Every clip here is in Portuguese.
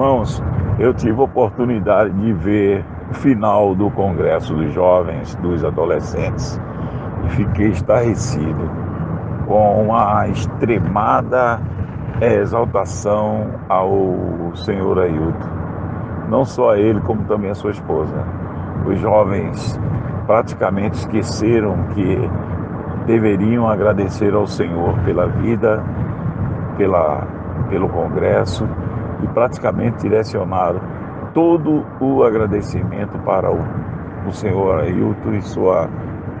Irmãos, eu tive a oportunidade de ver o final do Congresso dos Jovens, dos Adolescentes, e fiquei estarrecido com a extremada exaltação ao senhor Ailton. Não só ele, como também a sua esposa. Os jovens praticamente esqueceram que deveriam agradecer ao Senhor pela vida, pela, pelo Congresso e praticamente direcionaram todo o agradecimento para o, o senhor Ailton e sua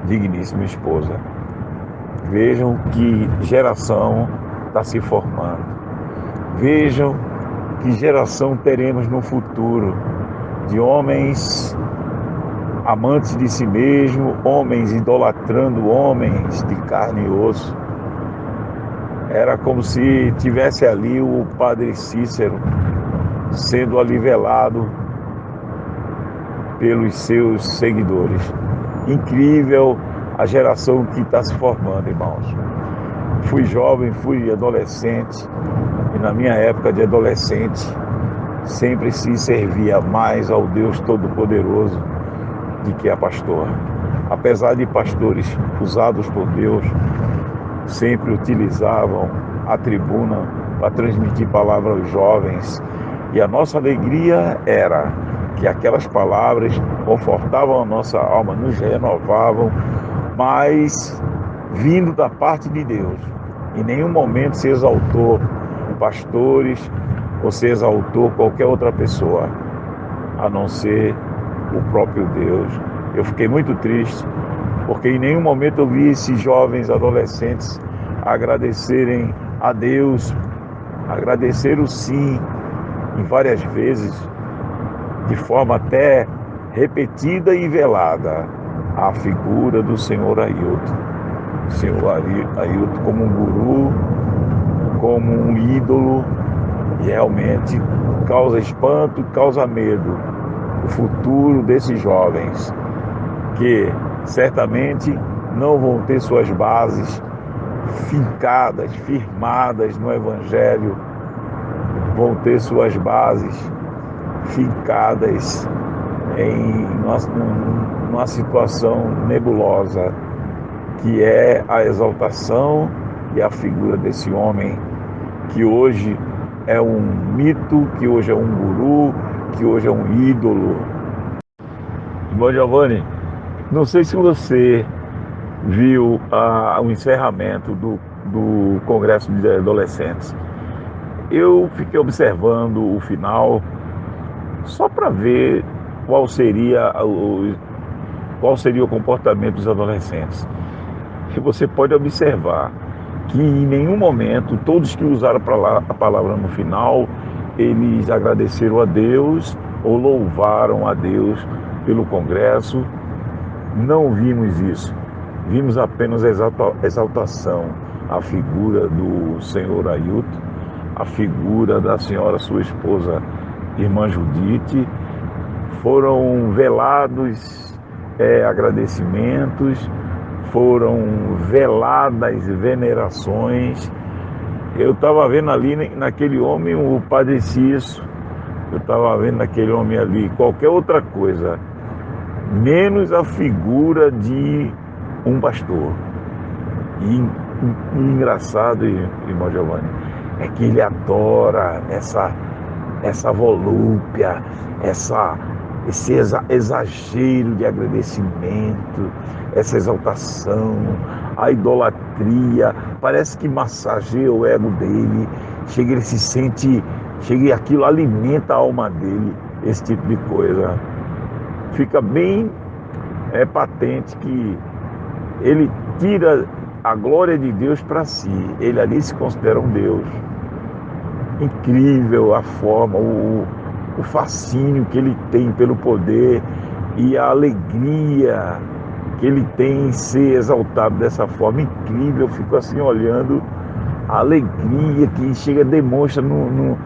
digníssima esposa. Vejam que geração está se formando. Vejam que geração teremos no futuro de homens amantes de si mesmo, homens idolatrando homens de carne e osso. Era como se tivesse ali o padre Cícero sendo alivelado pelos seus seguidores. Incrível a geração que está se formando, irmãos. Fui jovem, fui adolescente, e na minha época de adolescente, sempre se servia mais ao Deus Todo-Poderoso de que a pastor. Apesar de pastores usados por Deus, sempre utilizavam a tribuna para transmitir palavra aos jovens. E a nossa alegria era que aquelas palavras confortavam a nossa alma, nos renovavam, mas vindo da parte de Deus. Em nenhum momento se exaltou pastores ou se exaltou qualquer outra pessoa, a não ser o próprio Deus. Eu fiquei muito triste, porque em nenhum momento eu vi esses jovens adolescentes agradecerem a Deus, agradecer o sim, em várias vezes, de forma até repetida e velada, a figura do Senhor Ailton. O Senhor Ailton como um guru, como um ídolo, e realmente causa espanto, causa medo o futuro desses jovens, que certamente não vão ter suas bases fincadas, firmadas no Evangelho, vão ter suas bases fincadas em uma situação nebulosa, que é a exaltação e a figura desse homem que hoje é um mito, que hoje é um guru, que hoje é um ídolo. Bom, Giovanni, não sei se você viu ah, o encerramento do, do Congresso de Adolescentes. Eu fiquei observando o final só para ver qual seria o, qual seria o comportamento dos adolescentes. E você pode observar que em nenhum momento todos que usaram a palavra no final eles agradeceram a Deus ou louvaram a Deus pelo Congresso. Não vimos isso. Vimos apenas a exaltação à figura do senhor Ailton, a figura da senhora sua esposa, irmã Judite. Foram velados é, agradecimentos, foram veladas venerações eu estava vendo ali naquele homem o Padre Cício, eu estava vendo naquele homem ali qualquer outra coisa, menos a figura de um pastor. E, e, engraçado, irmão Giovanni, é que ele adora essa, essa volúpia, essa, esse exagero de agradecimento, essa exaltação, a idolatria, parece que massageia o ego dele, chega ele se sente, chega aquilo alimenta a alma dele, esse tipo de coisa. Fica bem é patente que ele tira a glória de Deus para si, ele ali se considera um Deus. Incrível a forma, o, o fascínio que ele tem pelo poder e a alegria que ele tem em ser exaltado dessa forma incrível. Eu fico assim olhando a alegria que chega, demonstra no, no,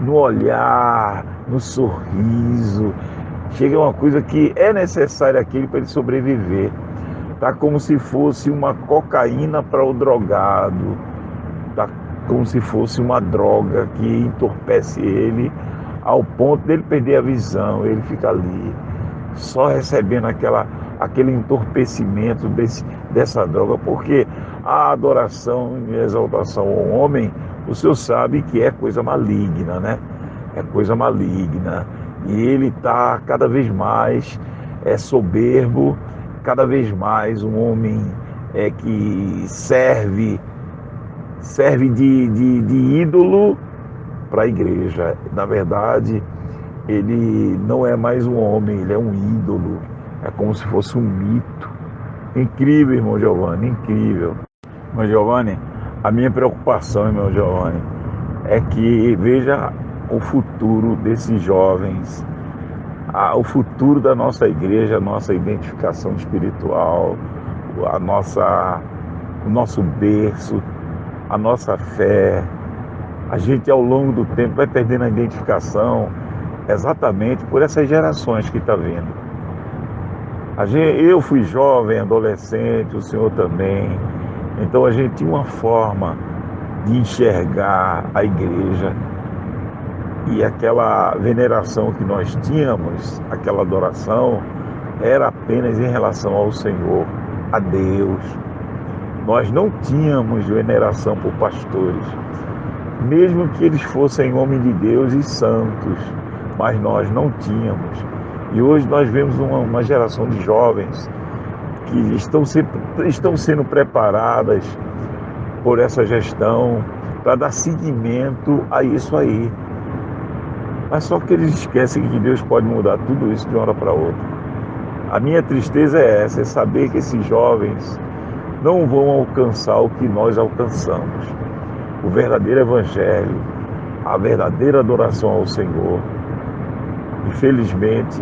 no olhar, no sorriso. Chega uma coisa que é necessária aquele para ele sobreviver. Tá como se fosse uma cocaína para o drogado. Tá como se fosse uma droga que entorpece ele ao ponto dele perder a visão, ele fica ali, só recebendo aquela, aquele entorpecimento desse, dessa droga, porque a adoração e exaltação ao homem, o senhor sabe que é coisa maligna, né? É coisa maligna. E ele está cada vez mais é soberbo, cada vez mais um homem é que serve serve de, de, de ídolo para a igreja. Na verdade, ele não é mais um homem, ele é um ídolo. É como se fosse um mito. Incrível, irmão Giovanni, incrível. Irmão Giovanni, a minha preocupação, irmão Giovanni, é que veja o futuro desses jovens, o futuro da nossa igreja, a nossa identificação espiritual, a nossa, o nosso berço, a nossa fé. A gente ao longo do tempo vai perdendo a identificação exatamente por essas gerações que está vindo. Gente, eu fui jovem, adolescente, o senhor também. Então a gente tinha uma forma de enxergar a igreja e aquela veneração que nós tínhamos, aquela adoração, era apenas em relação ao Senhor, a Deus. Nós não tínhamos veneração por pastores, mesmo que eles fossem homens de Deus e santos, mas nós não tínhamos. E hoje nós vemos uma, uma geração de jovens que estão, estão sendo preparadas por essa gestão para dar seguimento a isso aí. Mas só que eles esquecem que Deus pode mudar tudo isso de uma hora para outra. A minha tristeza é essa, é saber que esses jovens não vão alcançar o que nós alcançamos. O verdadeiro evangelho, a verdadeira adoração ao Senhor. Infelizmente,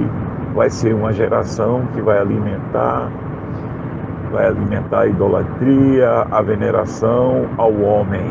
vai ser uma geração que vai alimentar vai alimentar a idolatria, a veneração ao homem.